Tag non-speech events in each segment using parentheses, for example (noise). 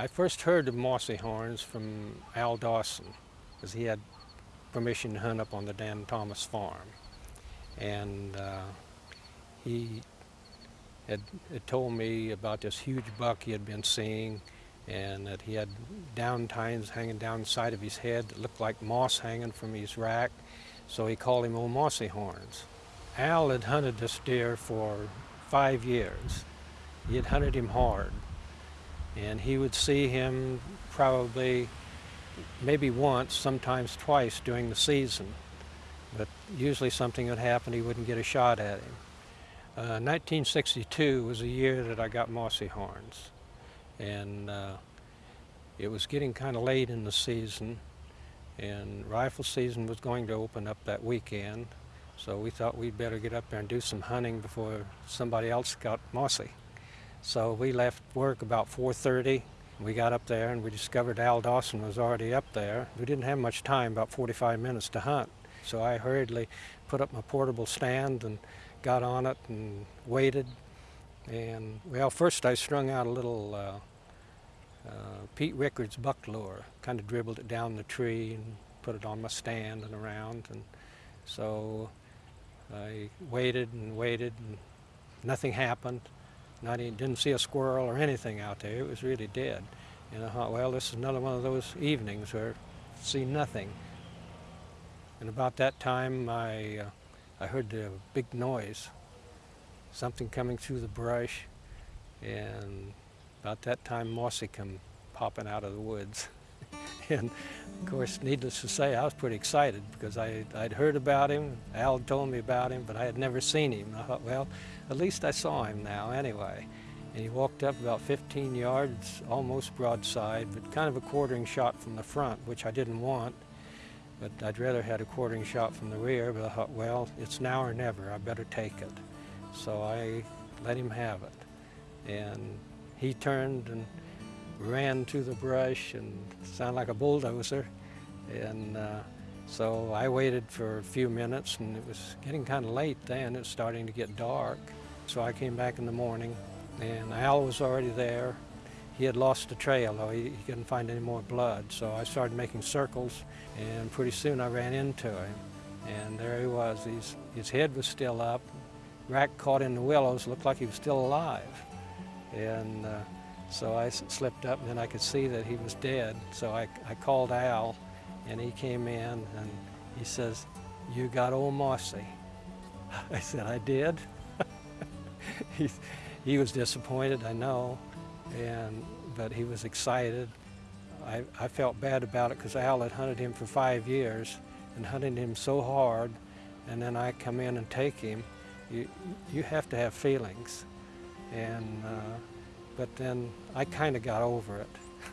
I first heard of mossy horns from Al Dawson, because he had permission to hunt up on the Dan Thomas farm. And uh, he had, had told me about this huge buck he had been seeing and that he had down tines hanging down the side of his head that looked like moss hanging from his rack. So he called him Old Mossy Horns. Al had hunted this deer for five years. He had hunted him hard and he would see him probably maybe once, sometimes twice during the season. But usually something would happen, he wouldn't get a shot at him. Uh, 1962 was a year that I got mossy horns. And uh, it was getting kind of late in the season. And rifle season was going to open up that weekend. So we thought we'd better get up there and do some hunting before somebody else got mossy. So we left work about 4.30. We got up there and we discovered Al Dawson was already up there. We didn't have much time, about 45 minutes to hunt. So I hurriedly put up my portable stand and got on it and waited. And well, first I strung out a little uh, uh, Pete Rickards buck lure, kind of dribbled it down the tree and put it on my stand and around. And so I waited and waited and nothing happened. Not even, didn't see a squirrel or anything out there. It was really dead. And I thought, well, this is another one of those evenings where I see nothing. And about that time, I, uh, I heard a big noise, something coming through the brush. And about that time, Mossy come popping out of the woods. (laughs) (laughs) and of course, needless to say, I was pretty excited because I, I'd heard about him. Al told me about him, but I had never seen him. I thought, well, at least I saw him now anyway. And he walked up about 15 yards, almost broadside, but kind of a quartering shot from the front, which I didn't want. But I'd rather had a quartering shot from the rear, but I thought, well, it's now or never, I better take it. So I let him have it. And he turned and ran to the brush and sounded like a bulldozer. And uh, so I waited for a few minutes and it was getting kind of late then. It was starting to get dark. So I came back in the morning and Al was already there. He had lost the trail though, he, he couldn't find any more blood. So I started making circles and pretty soon I ran into him. And there he was, his, his head was still up, rack caught in the willows, looked like he was still alive. And uh, so I slipped up and then I could see that he was dead. So I, I called Al and he came in and he says, you got old Mossy. (laughs) I said, I did. (laughs) he, he was disappointed, I know, and, but he was excited. I, I felt bad about it because Al had hunted him for five years and hunted him so hard and then I come in and take him. You, you have to have feelings. And uh, but then I kind of got over it. (laughs)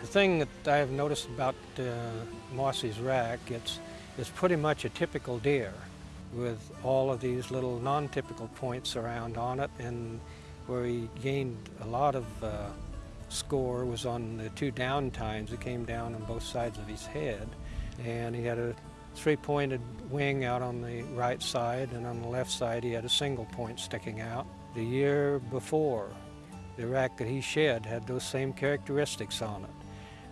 the thing that I've noticed about uh, Mossy's rack, it's, it's pretty much a typical deer with all of these little non-typical points around on it and where he gained a lot of uh, score was on the two down tines that came down on both sides of his head and he had a three-pointed wing out on the right side and on the left side he had a single point sticking out. The year before the rack that he shed had those same characteristics on it.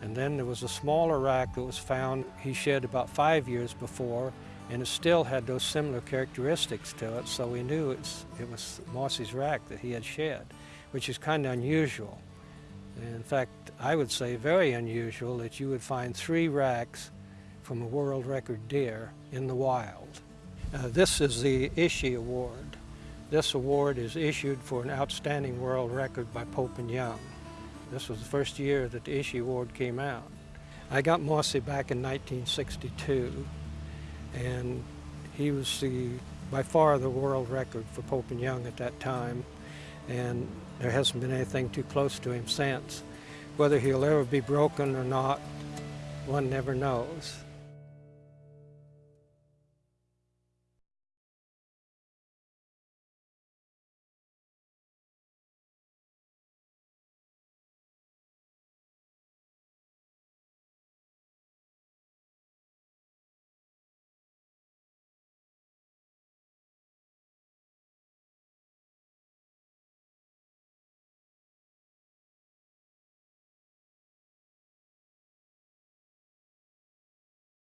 And then there was a smaller rack that was found he shed about five years before, and it still had those similar characteristics to it, so we knew it was Mossy's rack that he had shed, which is kind of unusual. In fact, I would say very unusual that you would find three racks from a world record deer in the wild. Uh, this is the Ishi Award. This award is issued for an outstanding world record by Pope and Young. This was the first year that the Ishi Award came out. I got Mossy back in 1962, and he was the, by far the world record for Pope and Young at that time, and there hasn't been anything too close to him since. Whether he'll ever be broken or not, one never knows.